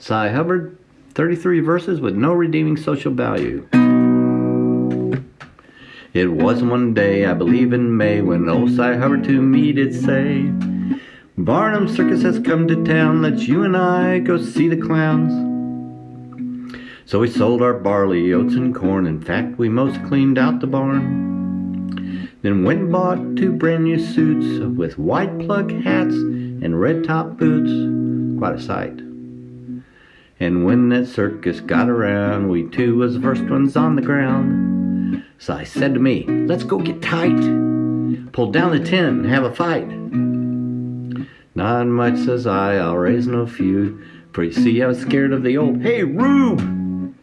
Cy Hubbard, 33 verses with no redeeming social value. It was one day, I believe in May, when old Cy Hubbard to me did say, Barnum Circus has come to town, let's you and I go see the clowns. So we sold our barley, oats, and corn, in fact we most cleaned out the barn. Then went and bought two brand new suits with white plug hats and red top boots, quite a sight. And when that circus got around, we two was the first ones on the ground. So I said to me, let's go get tight. Pull down the tent and have a fight. Not much, says I, I'll raise no feud. For you see, I was scared of the old, hey, Rube!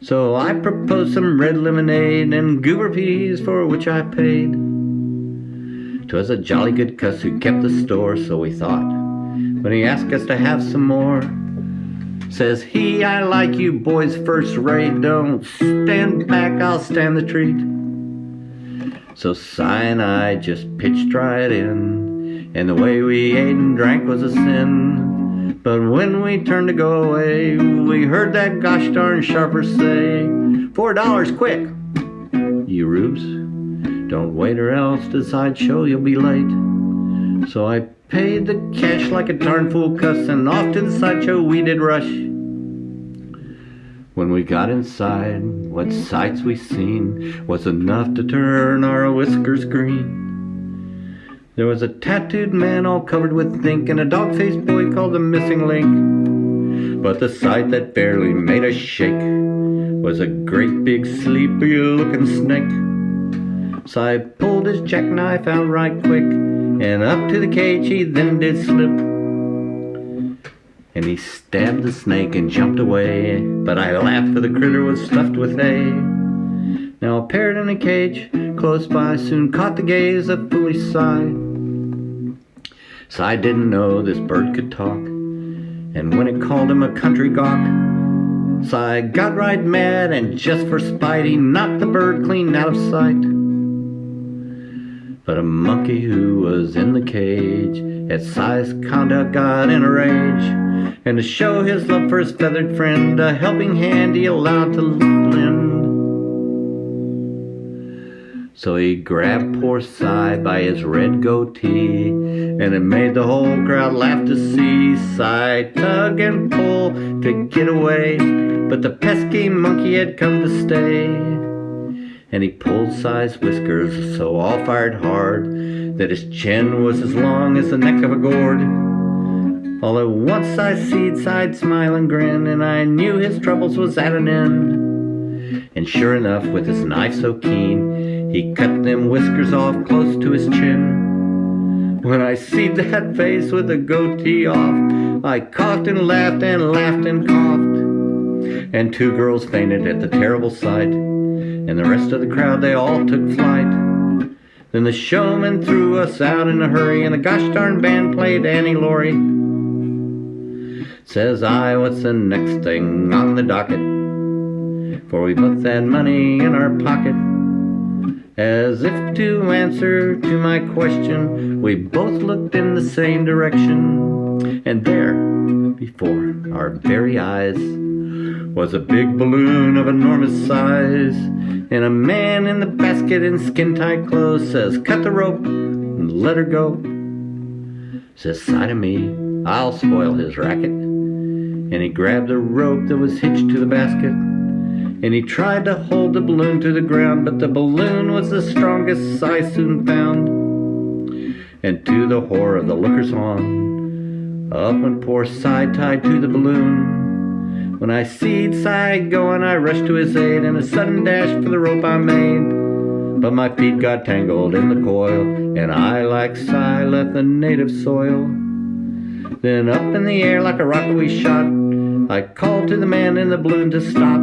So I proposed some red lemonade and goober peas for which I paid. 'Twas a jolly good cuss who kept the store, so we thought. When he asked us to have some more, Says he, I like you boys first rate. Don't stand back, I'll stand the treat. So Cy and I just pitched right in. And the way we ate and drank was a sin. But when we turned to go away, we heard that gosh darn sharper say, Four dollars quick, you rubes. Don't wait or else the sideshow you'll be late. So I paid the cash like a darn fool cuss and off to the sideshow we did rush. When we got inside, what sights we seen was enough to turn our whiskers green. There was a tattooed man all covered with ink and a dog-faced boy called the missing link. But the sight that barely made us shake was a great big sleepy looking snake. So I pulled his jackknife out right quick and up to the cage he then did slip. And he stabbed the snake and jumped away, but I laughed for the critter was stuffed with hay. Now a parrot in a cage close by soon caught the gaze of foolish Cy. Cy didn't know this bird could talk, and when it called him a country gawk, Cy got right mad and just for spite he knocked the bird clean out of sight. But a monkey who was in the cage at Cy's conduct got in a rage. And to show his love for his feathered friend, a helping hand he allowed to lend. So he grabbed poor Cy by his red goatee, and it made the whole crowd laugh to see Cy tug and pull to get away, but the pesky monkey had come to stay. And he pulled Cy's whiskers so all fired hard that his chin was as long as the neck of a gourd. All at once I seed Cy'd smile and grin, and I knew his troubles was at an end. And sure enough, with his knife so keen, he cut them whiskers off close to his chin. When I seed that face with the goatee off, I coughed and laughed and laughed and coughed. And two girls fainted at the terrible sight, and the rest of the crowd, they all took flight. Then the showman threw us out in a hurry, and the gosh darn band played Annie Laurie. Says I, what's the next thing on the docket? For we put that money in our pocket. As if to answer to my question, we both looked in the same direction. And there, before our very eyes, was a big balloon of enormous size. And a man in the basket in skin-tight clothes says, cut the rope and let her go. Says, side of me, I'll spoil his racket and he grabbed a rope that was hitched to the basket and he tried to hold the balloon to the ground but the balloon was the strongest I soon found and to the horror of the lookers on up went poor Side tied to the balloon when I seed Cy going I rushed to his aid in a sudden dash for the rope I made. But my feet got tangled in the coil and I like Cy left the native soil. Then up in the air like a rocket we shot. I called to the man in the balloon to stop,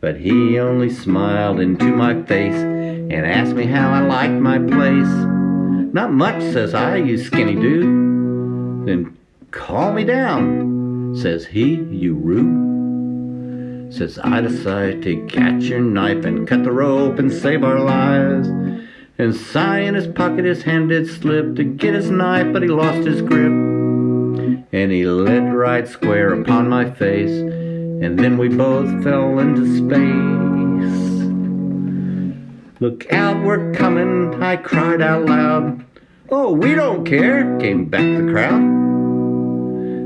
but he only smiled into my face and asked me how I liked my place. Not much, says I, you skinny dude. Then call me down, says he, you rube. Says I decide to catch your knife and cut the rope and save our lives. And Cy in his pocket his hand did slip to get his knife, but he lost his grip. and he lit right square upon my face, and then we both fell into space. Look out, we're coming, I cried out loud. Oh, we don't care, came back the crowd.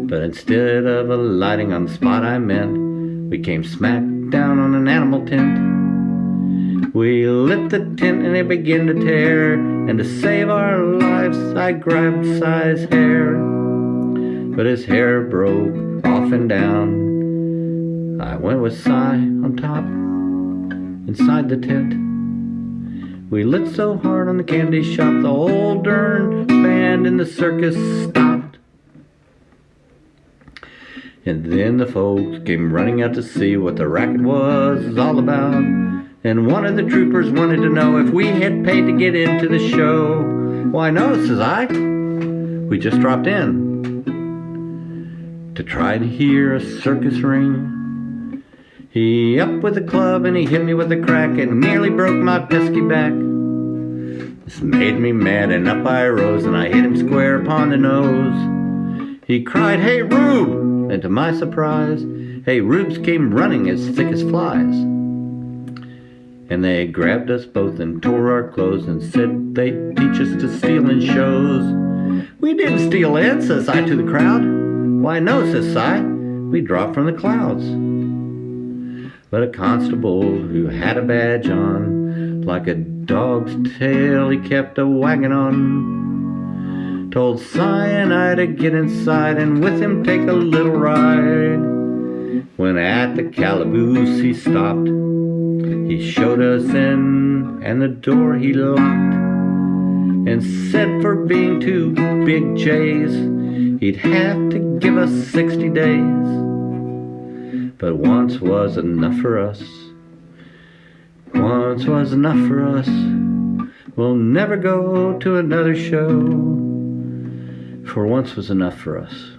But instead of alighting on the spot I meant, we came smack down on an animal tent. We lit the tent and it began to tear, and to save our lives, I grabbed Cy's hair. But his hair broke off and down. I went with Si on top, inside the tent. We lit so hard on the candy shop, the whole darn band in the circus stopped. And then the folks came running out to see what the racket was all about. And one of the troopers wanted to know if we had paid to get into the show. Why, no, says I. We just dropped in to try to hear a circus ring. He up with a club and he hit me with a crack and nearly broke my pesky back. This made me mad and up I rose and I hit him square upon the nose. He cried, Hey Rube! And to my surprise, Hey Rubes came running as thick as flies. And they grabbed us both and tore our clothes and said they'd teach us to steal in shows. We didn't steal it, says I to the crowd. Why no, says Cy, we dropped from the clouds but a constable who had a badge on, like a dog's tail he kept a wagging on, told I to get inside and with him take a little ride. When at the calaboose he stopped, he showed us in and the door he locked, and said for being two big J's, he'd have to give us 60 days but once was enough for us. Once was enough for us. We'll never go to another show, for once was enough for us.